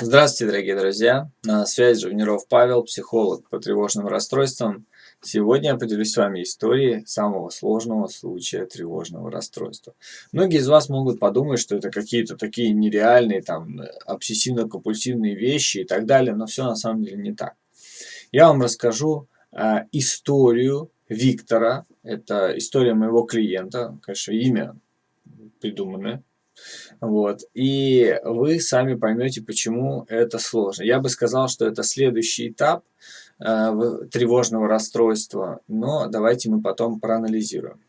Здравствуйте, дорогие друзья! На связи Живниров Павел, психолог по тревожным расстройствам. Сегодня я поделюсь с вами историей самого сложного случая тревожного расстройства. Многие из вас могут подумать, что это какие-то такие нереальные, там, обсессивно-компульсивные вещи и так далее, но все на самом деле не так. Я вам расскажу э, историю Виктора, это история моего клиента, конечно, имя придуманное, вот. И вы сами поймете, почему это сложно. Я бы сказал, что это следующий этап э, тревожного расстройства, но давайте мы потом проанализируем.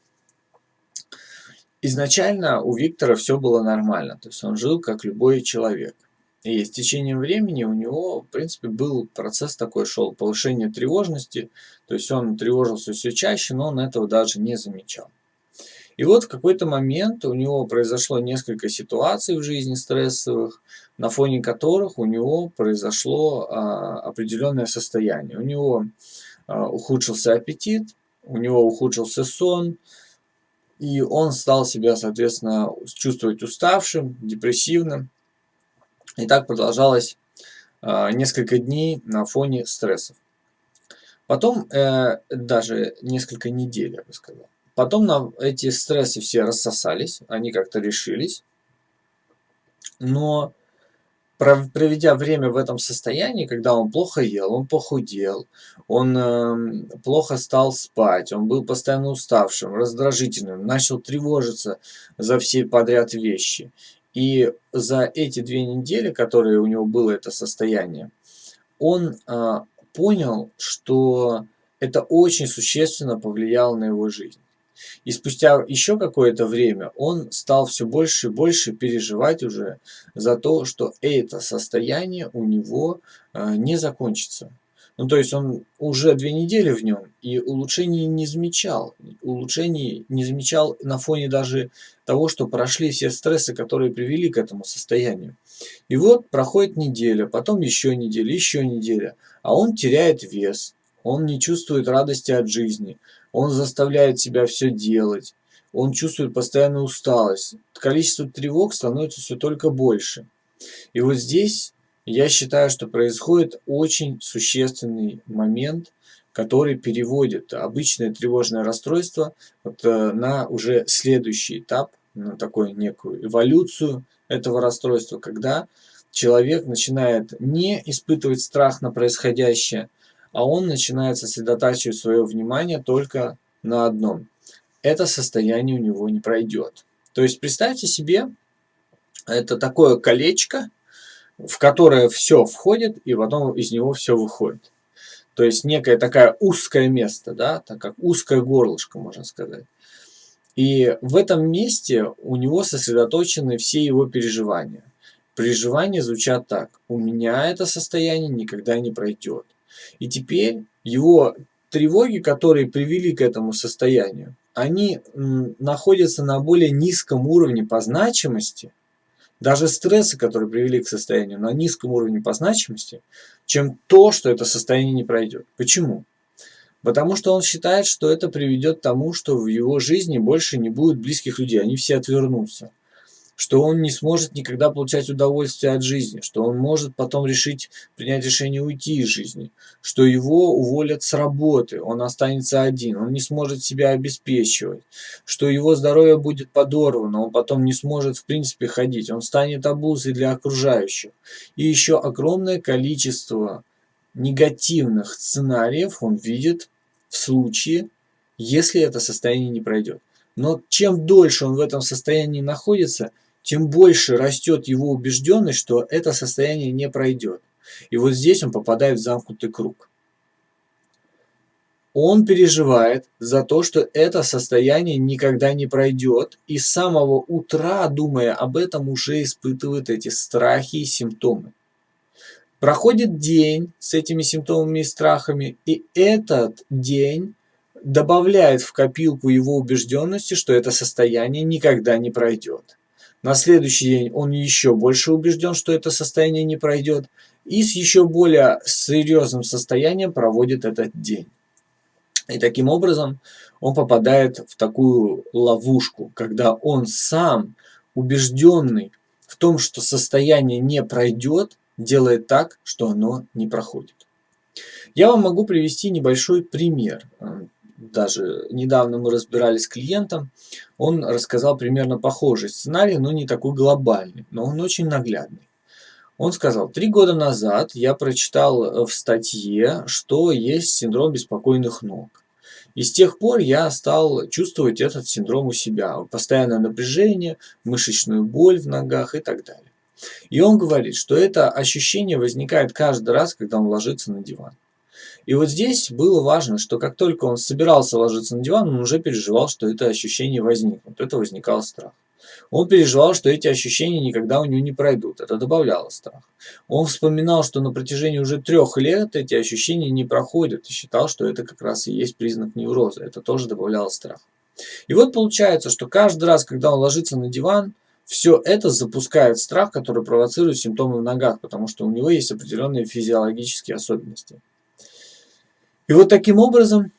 Изначально у Виктора все было нормально, то есть он жил как любой человек. И с течением времени у него, в принципе, был процесс такой шел, повышение тревожности, то есть он тревожился все чаще, но он этого даже не замечал. И вот в какой-то момент у него произошло несколько ситуаций в жизни стрессовых, на фоне которых у него произошло а, определенное состояние. У него а, ухудшился аппетит, у него ухудшился сон, и он стал себя, соответственно, чувствовать уставшим, депрессивным. И так продолжалось а, несколько дней на фоне стрессов. Потом э, даже несколько недель, я бы сказал. Потом на эти стрессы все рассосались, они как-то решились. Но проведя время в этом состоянии, когда он плохо ел, он похудел, он э, плохо стал спать, он был постоянно уставшим, раздражительным, начал тревожиться за все подряд вещи. И за эти две недели, которые у него было это состояние, он э, понял, что это очень существенно повлияло на его жизнь. И спустя еще какое-то время он стал все больше и больше переживать уже за то, что это состояние у него э, не закончится. Ну, то есть он уже две недели в нем и улучшений не замечал. Улучшений не замечал на фоне даже того, что прошли все стрессы, которые привели к этому состоянию. И вот проходит неделя, потом еще неделя, еще неделя, а он теряет вес, он не чувствует радости от жизни, он заставляет себя все делать, он чувствует постоянную усталость, количество тревог становится все только больше. И вот здесь я считаю, что происходит очень существенный момент, который переводит обычное тревожное расстройство вот, э, на уже следующий этап, на такую некую эволюцию этого расстройства, когда человек начинает не испытывать страх на происходящее, а он начинает сосредотачивать свое внимание только на одном. Это состояние у него не пройдет. То есть представьте себе, это такое колечко, в которое все входит, и потом из него все выходит. То есть некое такое узкое место, да, так как узкое горлышко, можно сказать. И в этом месте у него сосредоточены все его переживания. Переживания звучат так. У меня это состояние никогда не пройдет. И теперь его тревоги, которые привели к этому состоянию, они находятся на более низком уровне по значимости, даже стрессы, которые привели к состоянию на низком уровне по значимости, чем то, что это состояние не пройдет. Почему? Потому что он считает, что это приведет к тому, что в его жизни больше не будет близких людей, они все отвернутся что он не сможет никогда получать удовольствие от жизни, что он может потом решить принять решение уйти из жизни, что его уволят с работы, он останется один, он не сможет себя обеспечивать, что его здоровье будет подорвано, он потом не сможет в принципе ходить, он станет обузой для окружающих. И еще огромное количество негативных сценариев он видит в случае, если это состояние не пройдет. Но чем дольше он в этом состоянии находится, тем больше растет его убежденность, что это состояние не пройдет. И вот здесь он попадает в замкнутый круг. Он переживает за то, что это состояние никогда не пройдет, и с самого утра, думая об этом, уже испытывает эти страхи и симптомы. Проходит день с этими симптомами и страхами, и этот день добавляет в копилку его убежденности, что это состояние никогда не пройдет. На следующий день он еще больше убежден, что это состояние не пройдет, и с еще более серьезным состоянием проводит этот день. И таким образом он попадает в такую ловушку, когда он сам, убежденный в том, что состояние не пройдет, делает так, что оно не проходит. Я вам могу привести небольшой пример. Даже недавно мы разбирались с клиентом, он рассказал примерно похожий сценарий, но не такой глобальный, но он очень наглядный. Он сказал, три года назад я прочитал в статье, что есть синдром беспокойных ног. И с тех пор я стал чувствовать этот синдром у себя. Постоянное напряжение, мышечную боль в ногах и так далее. И он говорит, что это ощущение возникает каждый раз, когда он ложится на диван. И вот здесь было важно, что как только он собирался ложиться на диван, он уже переживал, что это ощущение возникнет. Это возникал страх. Он переживал, что эти ощущения никогда у него не пройдут. Это добавляло страх. Он вспоминал, что на протяжении уже трех лет эти ощущения не проходят и считал, что это как раз и есть признак невроза. Это тоже добавляло страх. И вот получается, что каждый раз, когда он ложится на диван, все это запускает страх, который провоцирует симптомы в ногах, потому что у него есть определенные физиологические особенности. И вот таким образом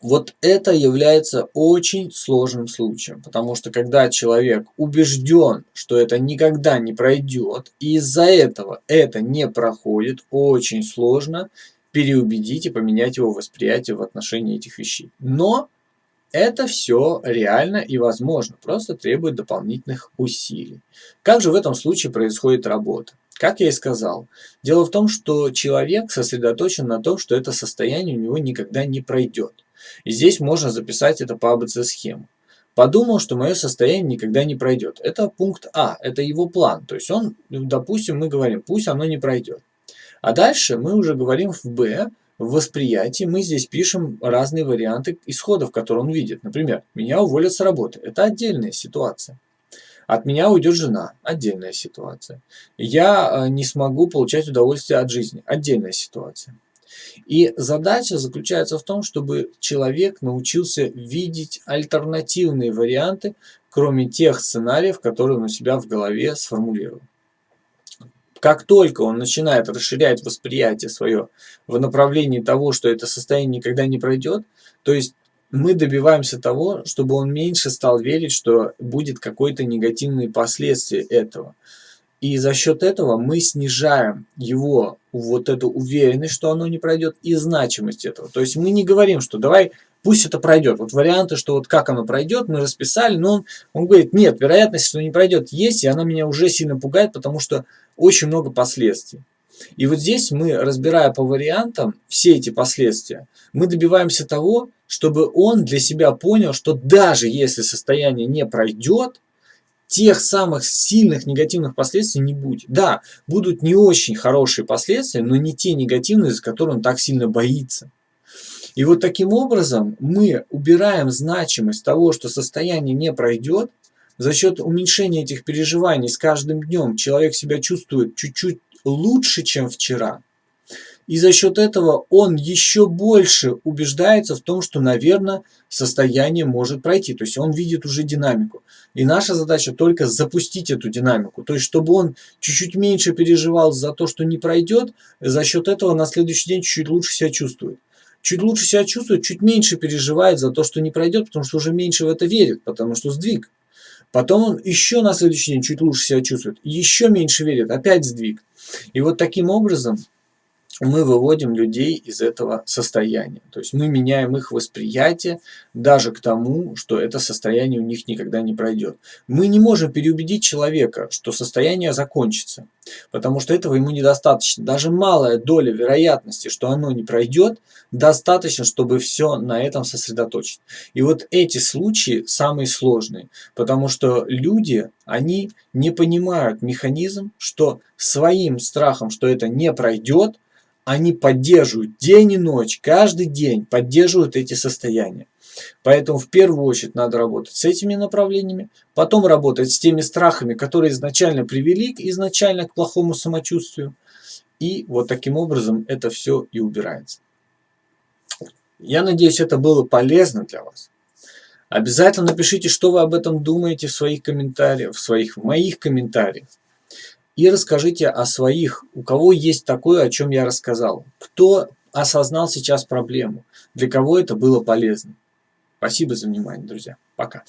вот это является очень сложным случаем, потому что когда человек убежден, что это никогда не пройдет, и из-за этого это не проходит, очень сложно переубедить и поменять его восприятие в отношении этих вещей. Но это все реально и возможно, просто требует дополнительных усилий. Как же в этом случае происходит работа? Как я и сказал, дело в том, что человек сосредоточен на том, что это состояние у него никогда не пройдет. И здесь можно записать это по АБЦ-схему. Подумал, что мое состояние никогда не пройдет. Это пункт А, это его план. То есть он, допустим, мы говорим, пусть оно не пройдет. А дальше мы уже говорим в Б, в восприятии мы здесь пишем разные варианты исходов, которые он видит. Например, меня уволят с работы. Это отдельная ситуация. От меня уйдет жена. Отдельная ситуация. Я э, не смогу получать удовольствие от жизни. Отдельная ситуация. И задача заключается в том, чтобы человек научился видеть альтернативные варианты, кроме тех сценариев, которые он у себя в голове сформулировал. Как только он начинает расширять восприятие свое в направлении того, что это состояние никогда не пройдет, то есть мы добиваемся того, чтобы он меньше стал верить, что будет какое-то негативные последствия этого. И за счет этого мы снижаем его вот эту уверенность, что оно не пройдет, и значимость этого. То есть мы не говорим, что давай, пусть это пройдет. Вот варианты, что вот как оно пройдет, мы расписали, но он, он говорит, нет, вероятность, что не пройдет, есть, и она меня уже сильно пугает, потому что очень много последствий. И вот здесь мы, разбирая по вариантам все эти последствия, мы добиваемся того, чтобы он для себя понял, что даже если состояние не пройдет, тех самых сильных негативных последствий не будет. Да, будут не очень хорошие последствия, но не те негативные, за которые он так сильно боится. И вот таким образом мы убираем значимость того, что состояние не пройдет, за счет уменьшения этих переживаний с каждым днем человек себя чувствует чуть-чуть лучше, чем вчера. И за счет этого он еще больше убеждается в том, что, наверное, состояние может пройти. То есть он видит уже динамику. И наша задача только запустить эту динамику. То есть чтобы он чуть-чуть меньше переживал за то, что не пройдет, за счет этого на следующий день чуть-чуть лучше себя чувствует. Чуть лучше себя чувствует, чуть меньше переживает за то, что не пройдет, потому что уже меньше в это верит, потому что сдвиг. Потом он еще на следующий день чуть лучше себя чувствует, еще меньше верит, опять сдвиг. И вот таким образом мы выводим людей из этого состояния. То есть мы меняем их восприятие даже к тому, что это состояние у них никогда не пройдет. Мы не можем переубедить человека, что состояние закончится, потому что этого ему недостаточно. Даже малая доля вероятности, что оно не пройдет, достаточно, чтобы все на этом сосредоточить. И вот эти случаи самые сложные, потому что люди, они не понимают механизм, что своим страхом, что это не пройдет, они поддерживают день и ночь, каждый день поддерживают эти состояния. Поэтому в первую очередь надо работать с этими направлениями, потом работать с теми страхами, которые изначально привели изначально к плохому самочувствию. И вот таким образом это все и убирается. Я надеюсь, это было полезно для вас. Обязательно напишите, что вы об этом думаете в своих комментариях, в своих в моих комментариях. И расскажите о своих, у кого есть такое, о чем я рассказал. Кто осознал сейчас проблему, для кого это было полезно. Спасибо за внимание, друзья. Пока.